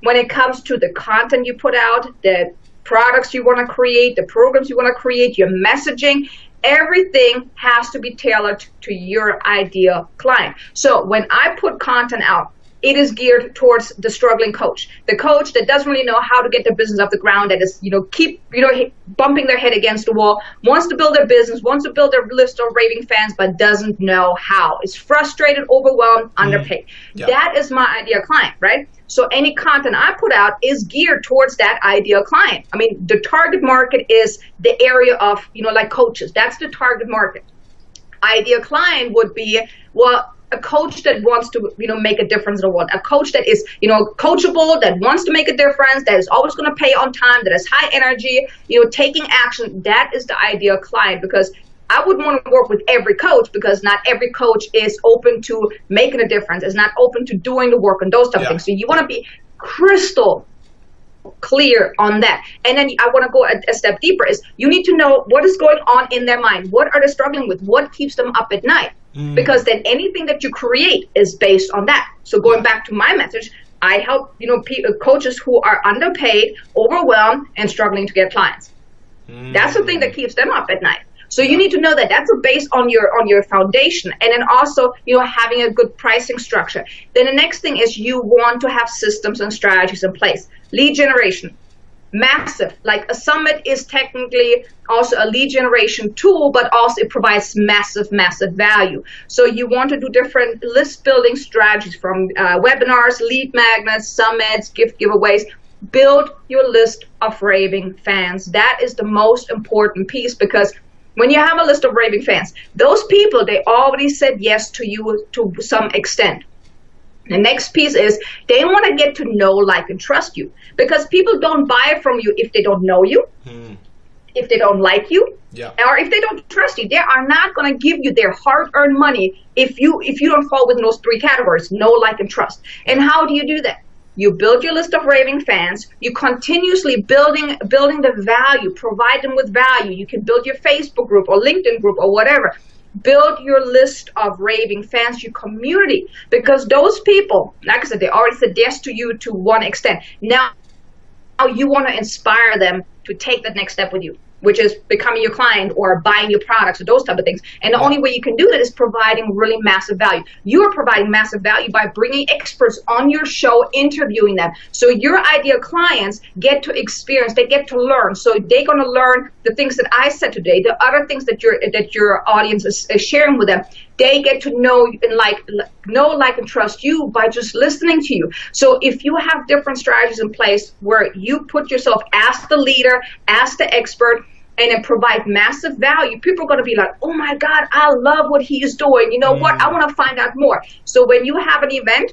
when it comes to the content you put out, the products you want to create, the programs you want to create, your messaging, everything has to be tailored to your ideal client. So when I put content out, it is geared towards the struggling coach, the coach that doesn't really know how to get their business off the ground, that is, you know, keep, you know, bumping their head against the wall, wants to build their business, wants to build their list of raving fans, but doesn't know how. Is frustrated, overwhelmed, mm-hmm. underpaid. Yeah. That is my ideal client, right? So any content I put out is geared towards that ideal client. I mean, the target market is the area of, you know, like coaches. That's the target market. Ideal client would be, well, a coach that wants to you know make a difference in the world a coach that is you know coachable that wants to make a difference that is always going to pay on time that has high energy you know taking action that is the ideal client because I wouldn't want to work with every coach because not every coach is open to making a difference, is not open to doing the work and those type yeah. of things. So you want to be crystal clear on that. And then I want to go a, a, step deeper is you need to know what is going on in their mind. What are they struggling with? What keeps them up at night? Mm. Because then anything that you create is based on that. So going back to my message, I help, you know, coaches who are underpaid, overwhelmed, and struggling to get clients. Mm. That's the thing that keeps them up at night. So you need to know that that's based on your on your foundation, and then also you know having a good pricing structure. Then the next thing is you want to have systems and strategies in place. Lead generation, massive. Like a summit is technically also a lead generation tool, but also it provides massive, massive value. So you want to do different list building strategies from uh, webinars, lead magnets, summits, gift giveaways. Build your list of raving fans. That is the most important piece because when you have a list of raving fans, those people, they already said yes to you to some extent. The next piece is they want to get to know, like, and trust you because people don't buy from you if they don't know you, hmm. if they don't like you, yeah. or if they don't trust you. They are not going to give you their hard-earned money if you if you don't fall within those three categories: know, like, and trust. And how do you do that? you build your list of raving fans you continuously building building the value provide them with value you can build your facebook group or linkedin group or whatever build your list of raving fans your community because those people like i said they already said yes to you to one extent now you want to inspire them to take that next step with you which is becoming your client or buying your products or those type of things. And the only way you can do that is providing really massive value. You are providing massive value by bringing experts on your show, interviewing them. So your ideal clients get to experience, they get to learn. So they're going to learn the things that I said today, the other things that your that your audience is, is sharing with them. They get to know and like know, like, and trust you by just listening to you. So if you have different strategies in place where you put yourself as the leader, as the expert, and then provide massive value, people are going to be like, oh my God, I love what he is doing. You know mm. what? I want to find out more. So when you have an event,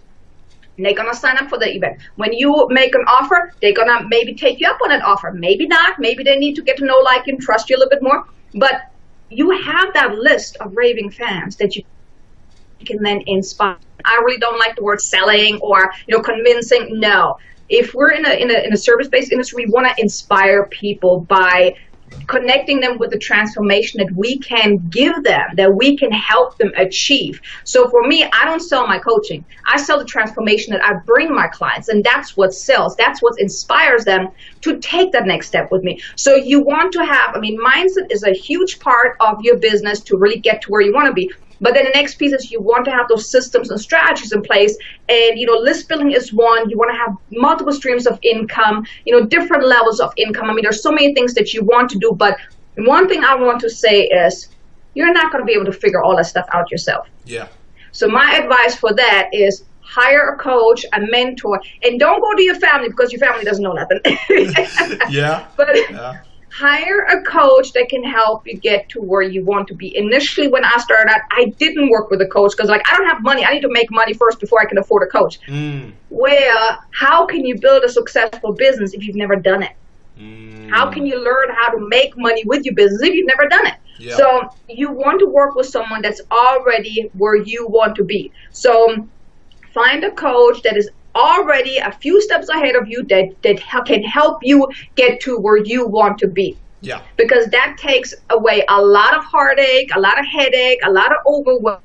they're gonna sign up for the event. When you make an offer, they're gonna maybe take you up on an offer. Maybe not. Maybe they need to get to know, like, and trust you a little bit more. But you have that list of raving fans that you can then inspire. I really don't like the word selling or you know convincing. No, if we're in a in a in a service based industry, we want to inspire people by connecting them with the transformation that we can give them, that we can help them achieve. So for me, I don't sell my coaching. I sell the transformation that I bring my clients, and that's what sells. That's what inspires them to take that next step with me. So you want to have, I mean, mindset is a huge part of your business to really get to where you want to be. But then the next piece is you want to have those systems and strategies in place. And, you know, list building is one. You want to have multiple streams of income, you know, different levels of income. I mean, there's so many things that you want to do. But one thing I want to say is you're not going to be able to figure all that stuff out yourself.
Yeah.
So my advice for that is hire a coach, a mentor, and don't go to your family because your family doesn't know nothing. *laughs* *laughs*
yeah.
But
yeah
hire a coach that can help you get to where you want to be. Initially, when I started out, I didn't work with a coach because, like, I don't have money. I need to make money first before I can afford a coach. Mm. Where, how can you build a successful business if you've never done it? Mm. How can you learn how to make money with your business if you've never done it? Yeah. So, you want to work with someone that's already where you want to be. So, find a coach that is already a few steps ahead of you that, that can help you get to where you want to be.
Yeah.
Because that takes away a lot of heartache, a lot of headache, a lot of overwhelm,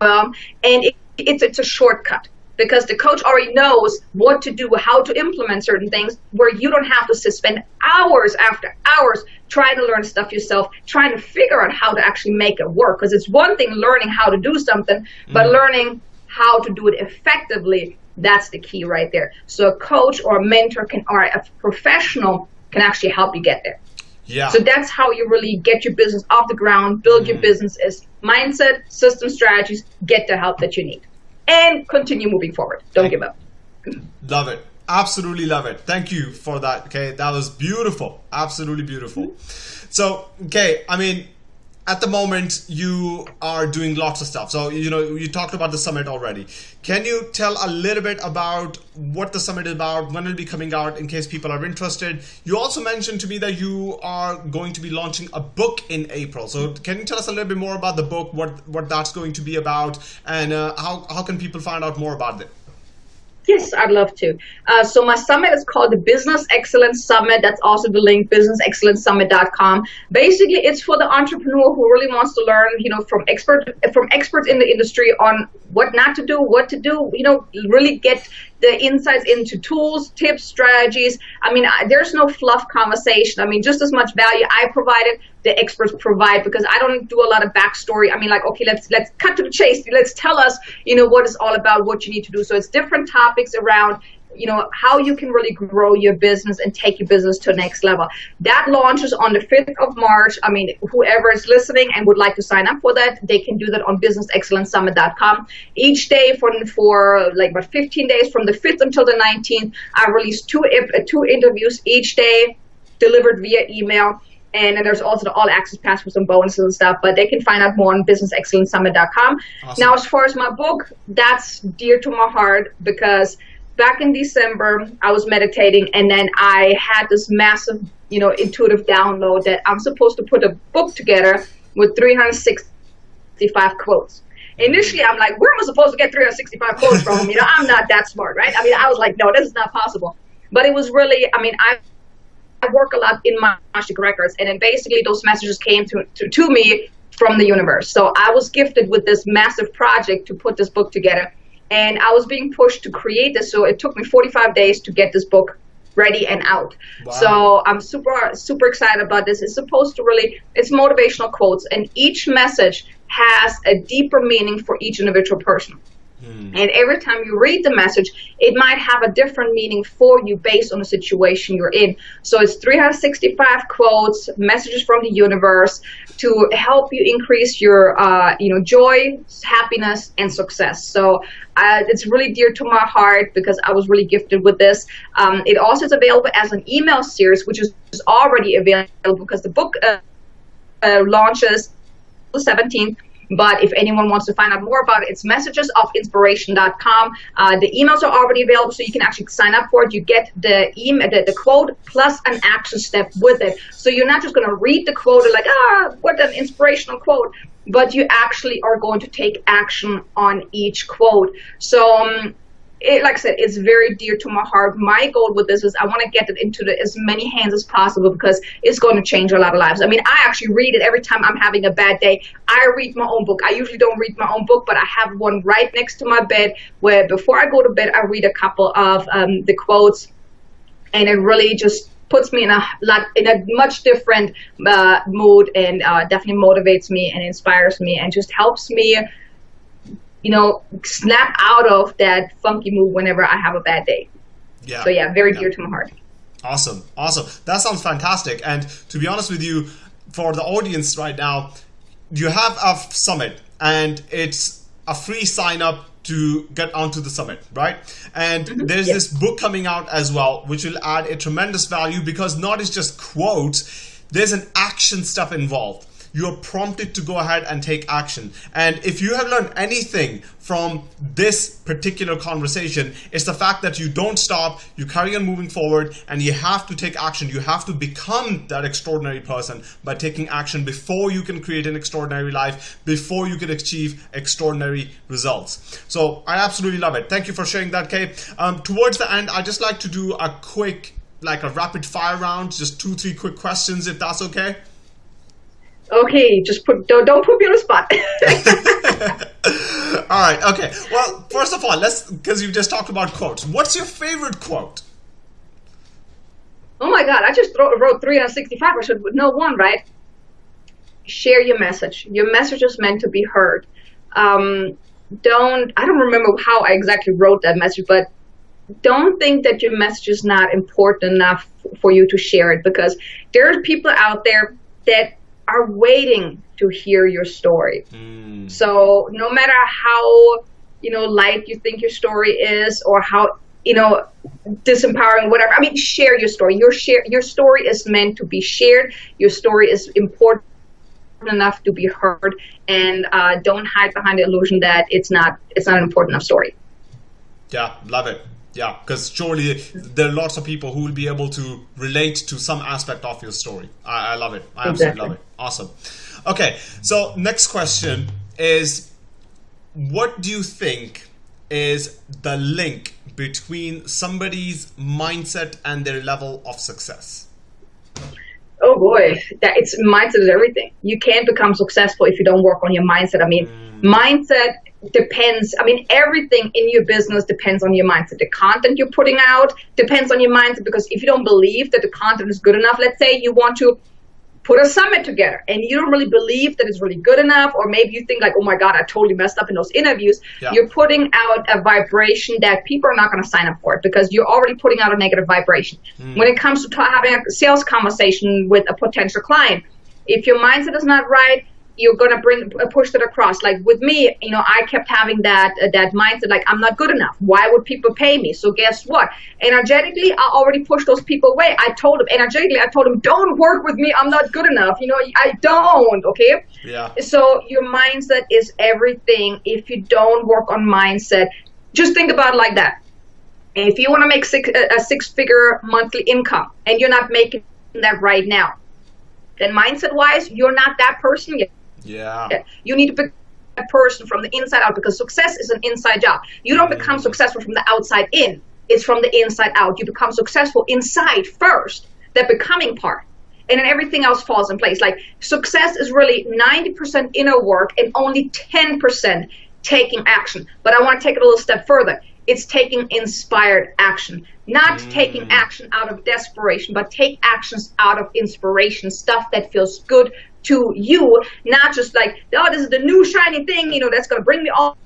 and it, it's it's a shortcut because the coach already knows what to do, how to implement certain things, where you don't have to spend hours after hours trying to learn stuff yourself, trying to figure out how to actually make it work. Because it's one thing learning how to do something, but mm. learning how to do it effectively that's the key right there. So a coach or a mentor can, or a professional can actually help you get there.
Yeah.
So that's how you really get your business off the ground, build mm. your business is mindset, system strategies, get the help that you need. And continue moving forward. Don't give up.
Love it. Absolutely love it. Thank you for that. Okay. That was beautiful. Absolutely beautiful. Mm-hmm. So, okay, I mean, at the moment you are doing lots of stuff. So you know you talked about the summit already. Can you tell a little bit about what the summit is about when it'll be coming out in case people are interested? You also mentioned to me that you are going to be launching a book in april. So can you tell us a little bit more about the book what what that's going to be about and uh, how, how can people find out more about it
Yes, I'd love to. Uh, so my summit is called the Business Excellence Summit. That's also the link, businessexcellencesummit.com. Basically, it's for the entrepreneur who really wants to learn, you know, from expert from experts in the industry on what not to do, what to do. You know, really get the insights into tools, tips, strategies. I mean, I, there's no fluff conversation. I mean, just as much value I provided, the experts provide because I don't do a lot of backstory. I mean, like, okay, let's let's cut to the chase. Let's tell us, you know, what it's all about, what you need to do. So it's different topics around you know how you can really grow your business and take your business to the next level. That launches on the 5th of march. I mean whoever is listening and would like to sign up for that they can do that on businessexcellencesummit.com each day for for like about 15 days from the 5th until the 19th i release two uh, two interviews each day delivered via email. And then there's also the all access pass for some bonuses and stuff but they can find out more on businessexcellencesummit.com awesome. now as far as my book that's dear to my heart because back in December, I was meditating, and then I had this massive, you know, intuitive download that I'm supposed to put a book together with 365 quotes. Initially, I'm like, where am I supposed to get 365 quotes from? You know, I'm not that smart, right? I mean, I was like, no, this is not possible. But it was really, I mean, I, I work a lot in my Akashic records, and then basically those messages came to, to, to me from the universe. So I was gifted with this massive project to put this book together and I was being pushed to create this. So it took me 45 days to get this book ready and out. Wow. So I'm super super excited about this. It's supposed to really it's motivational quotes, and each message has a deeper meaning for each individual person. Hmm. And every time you read the message, it might have a different meaning for you based on the situation you're in. So it's 365 quotes, messages from the universe to help you increase your, uh, you know, joy, happiness, and success. So uh, it's really dear to my heart because I was really gifted with this. Um, it also is available as an email series, which is already available because the book uh, uh launches the 17th but if anyone wants to find out more about it, it's messagesofinspiration.com. Uh, the emails are already available, so you can actually sign up for it. You get the email, the, the quote plus an action step with it. So you're not just going to read the quote and like, ah, what an inspirational quote but you actually are going to take action on each quote. So um, it, like I said, it's very dear to my heart. My goal with this is I want to get it into the, as many hands as possible because it's going to change a lot of lives. I mean, I actually read it every time I'm having a bad day. I read my own book. I usually don't read my own book, but I have one right next to my bed where before I go to bed, I read a couple of um, the quotes, and it really just puts me in a lot in a much different uh, mood and uh, definitely motivates me and inspires me and just helps me you know, snap out of that funky mood whenever I have a bad day. Yeah. So yeah, very yeah. dear to my heart.
Awesome. Awesome. That sounds fantastic. And to be honest with you, for the audience right now, you have a summit and it's a free sign up to get onto the summit, right? And mm-hmm. there's this book coming out as well, which will add a tremendous value because not it's just quotes, there's an action stuff involved you're prompted to go ahead and take action. And if you have learned anything from this particular conversation, it's the fact that you don't stop, you carry on moving forward, and you have to take action. You have to become that extraordinary person by taking action before you can create an extraordinary life, before you can achieve extraordinary results. So I absolutely love it. Thank you for sharing that, Kay. Um, towards the end, I just like to do a quick, like a rapid fire round, just two, three quick questions, if that's okay.
Okay, just put don't, don't put me on the spot. *laughs* *laughs*
all right. Okay. Well, first of all, let's because you just talked about quotes. What's your favorite quote?
Oh my God! I just wrote 365. I should know one, right? Share your message. Your message is meant to be heard. Um, don't. I don't remember how I exactly wrote that message, but don't think that your message is not important enough for you to share it because there are people out there that are waiting to hear your story. Mm. So no matter how you know light you think your story is, or how you know disempowering, whatever. I mean, share your story. Your share your story is meant to be shared. Your story is important enough to be heard, and uh, don't hide behind the illusion that it's not it's not an important enough story.
Yeah, love it. Yeah, because surely there are lots of people who will be able to relate to some aspect of your story. I, I love it. I absolutely exactly. love it. Awesome. Okay, so next question is what do you think is the link between somebody's mindset and their level of success?
Oh boy, that it's mindset is everything. You can't become successful if you don't work on your mindset. I mean, mm. mindset depends. I mean, everything in your business depends on your mindset. The content you're putting out depends on your mindset because if you don't believe that the content is good enough, let's say you want to put a summit together and you don't really believe that it's really good enough or maybe you think like oh my god i totally messed up in those interviews yeah. you're putting out a vibration that people are not going to sign up for it because you're already putting out a negative vibration mm. when it comes to having a sales conversation with a potential client if your mindset is not right you're gonna bring uh, push that across. Like with me, you know, I kept having that uh, that mindset, like I'm not good enough. Why would people pay me? So guess what? Energetically, I already pushed those people away. I told them energetically, I told them, don't work with me. I'm not good enough. You know, I don't. Okay.
Yeah.
So your mindset is everything. If you don't work on mindset, just think about it like that. If you want to make six, a six-figure monthly income and you're not making that right now, then mindset-wise, you're not that person yet
yeah.
You need to be a person from the inside out because success is an inside job. You don't mm-hmm. become successful from the outside in. It's from the inside out. You become successful inside first, the becoming part. And then everything else falls in place. Like success is really 90% inner work and only 10% taking action. But I want to take it a little step further. It's taking inspired action, not mm. taking action out of desperation, but take actions out of inspiration, stuff that feels good to you, not just like, oh, this is the new shiny thing, you know, that's going to bring me all,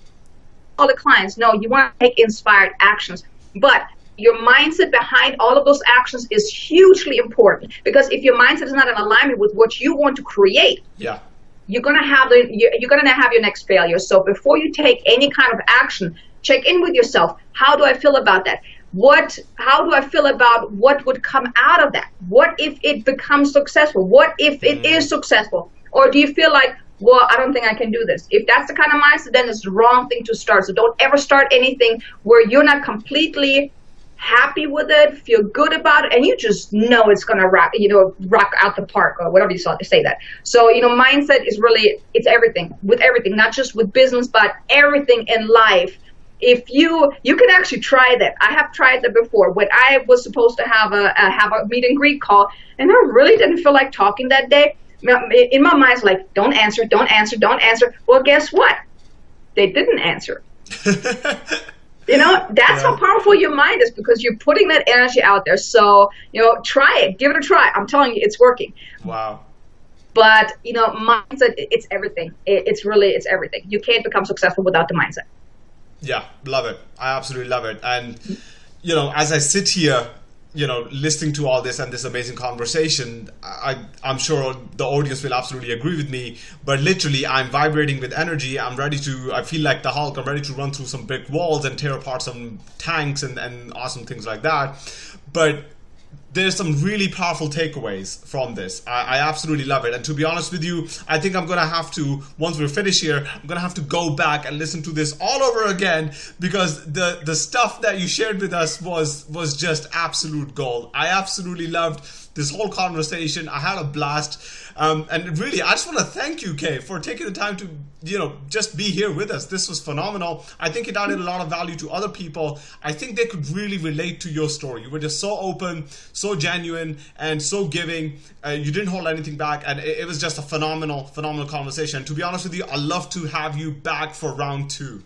all the clients. No, you want to take inspired actions. But your mindset behind all of those actions is hugely important because if your mindset is not in alignment with what you want to create,
yeah.
you're gonna have the you're gonna have your next failure. So before you take any kind of action, check in with yourself. How do I feel about that? What how do i feel about what would come out of that? What if it becomes successful? What if it mm. is successful? Or do you feel like well i don't think i can do this? If that's the kind of mindset then it's the wrong thing to start. So don't ever start anything where you're not completely happy with it feel good about it and you just know it's going to rock you know rock out the park or whatever you saw to say that. So you know mindset is really it's everything with everything not just with business but everything in life if you you can actually try that. I have tried that before. When i was supposed to have a, a, have a meet and greet call and i really didn't feel like talking that day in my mind it's like don't answer don't answer don't answer. Well guess what? They didn't answer. *laughs* You know that's yeah. how powerful your mind is because you're putting that energy out there. So you know try it. Give it a try. I'm telling you it's working.
Wow.
But you know mindset it's everything. It's really it's everything. You can't become successful without the mindset
yeah, love it. I absolutely love it. And, you know, as I sit here, you know, listening to all this and this amazing conversation, I, I'm sure the audience will absolutely agree with me. But literally, I'm vibrating with energy. I'm ready to, I feel like the Hulk. I'm ready to run through some brick walls and tear apart some tanks and, and awesome things like that. But there's some really powerful takeaways from this. I, I, absolutely love it. And to be honest with you, I think I'm gonna have to, once we're finished here, I'm gonna have to go back and listen to this all over again because the the stuff that you shared with us was was just absolute gold. I absolutely loved this whole conversation. I had a blast. Um, and really, I just want to thank you, Kay, for taking the time to, you know, just be here with us. This was phenomenal. I think it added a lot of value to other people. I think they could really relate to your story. You were just so open, so genuine, and so giving. Uh, you didn't hold anything back, and it, it was just a phenomenal, phenomenal conversation. To be honest with you, i love to have you back for round two.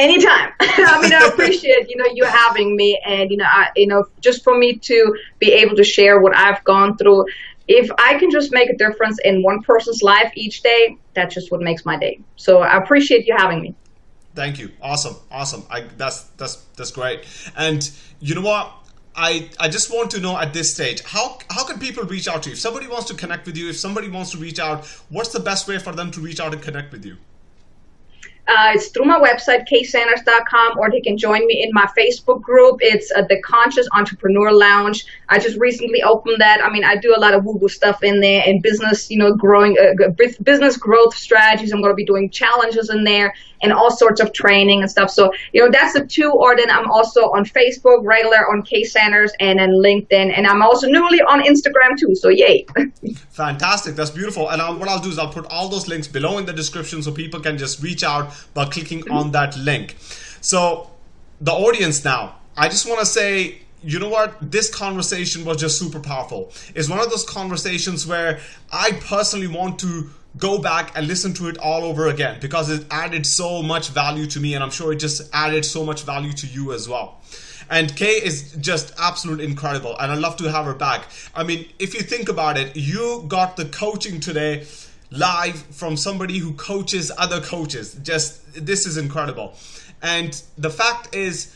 Anytime. *laughs* I mean, I *laughs* appreciate you know you having me, and you know, I, you know, just for me to be able to share what I've gone through if I can just make a difference in one person's life each day, that's just what makes my day. So I appreciate you having me.
Thank you. Awesome. Awesome. I that's that's that's great. And you know what? I, I just want to know at this stage how how can people reach out to you if somebody wants to connect with you if somebody wants to reach out what's the best way for them to reach out and connect with you
uh, it's through my website, kaysanders.com, or they can join me in my Facebook group. It's uh, the Conscious Entrepreneur Lounge. I just recently opened that. I mean, I do a lot of woo-woo stuff in there and business, you know, growing uh, business growth strategies. I'm going to be doing challenges in there and all sorts of training and stuff. So, you know, that's the two. Or then I'm also on Facebook, regular on Kay Sanders, and then LinkedIn. And I'm also newly on Instagram too. So, yay. *laughs*
Fantastic. That's beautiful. And I'll, what I'll do is I'll put all those links below in the description so people can just reach out by clicking on mm-hmm. that link. So, the audience now, I just want to say you know what? This conversation was just super powerful. It's one of those conversations where I personally want to go back and listen to it all over again because it added so much value to me and I'm sure it just added so much value to you as well. And Kay is just absolutely incredible and I'd love to have her back. I mean, if you think about it, you got the coaching today live from somebody who coaches other coaches. Just this is incredible. And the fact is,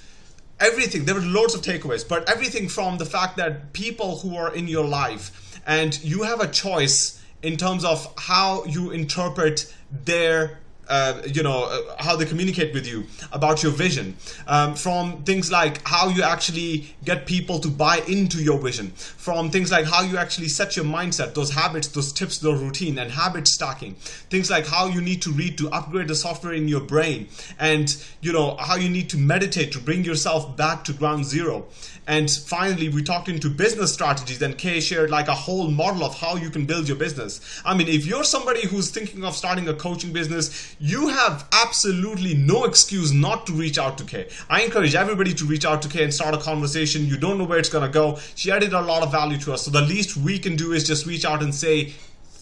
everything there were loads of takeaways but everything from the fact that people who are in your life and you have a choice in terms of how you interpret their uh, you know uh, how they communicate with you about your vision um, from things like how you actually get people to buy into your vision from things like how you actually set your mindset those habits those tips the routine and habit stacking things like how you need to read to upgrade the software in your brain and you know how you need to meditate to bring yourself back to ground zero and finally, we talked into business strategies and Kay shared like a whole model of how you can build your business. I mean, if you're somebody who's thinking of starting a coaching business, you have absolutely no excuse not to reach out to Kay. I encourage everybody to reach out to Kay and start a conversation. You don't know where it's going to go. She added a lot of value to us. So the least we can do is just reach out and say,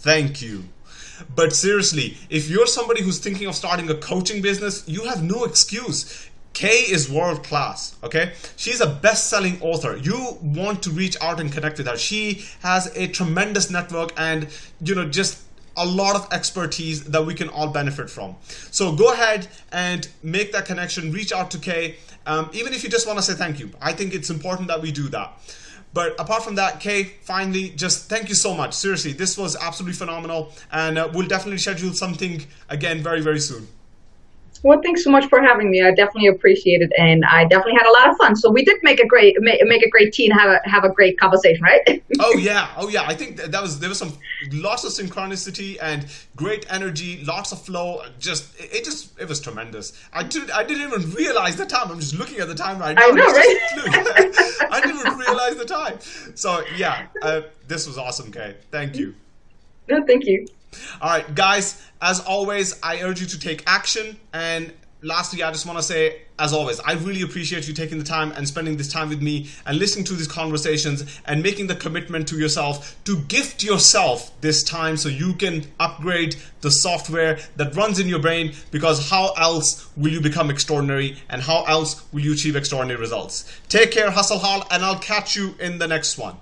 thank you. But seriously, if you're somebody who's thinking of starting a coaching business, you have no excuse. Kay is world class, okay? She's a best selling author. You want to reach out and connect with her. She has a tremendous network and, you know, just a lot of expertise that we can all benefit from. So go ahead and make that connection, reach out to Kay, um, even if you just want to say thank you. I think it's important that we do that. But apart from that, Kay, finally, just thank you so much. Seriously, this was absolutely phenomenal. And uh, we'll definitely schedule something again very, very soon.
Well, thanks so much for having me. I definitely appreciate it, and I definitely had a lot of fun. So we did make a great make, make a great team, have a have a great conversation, right? *laughs*
oh yeah, oh yeah. I think that was there was some lots of synchronicity and great energy, lots of flow. Just it just it was tremendous. I did I didn't even realize the time. I'm just looking at the time right now.
I know, right? *laughs*
I didn't even realize the time. So yeah, uh, this was awesome, Kay. Thank you.
No, thank you.
All right, guys, as always, I urge you to take action. And lastly, I just want to say, as always, I really appreciate you taking the time and spending this time with me and listening to these conversations and making the commitment to yourself to gift yourself this time so you can upgrade the software that runs in your brain because how else will you become extraordinary and how else will you achieve extraordinary results? Take care, hustle hard, and I'll catch you in the next one.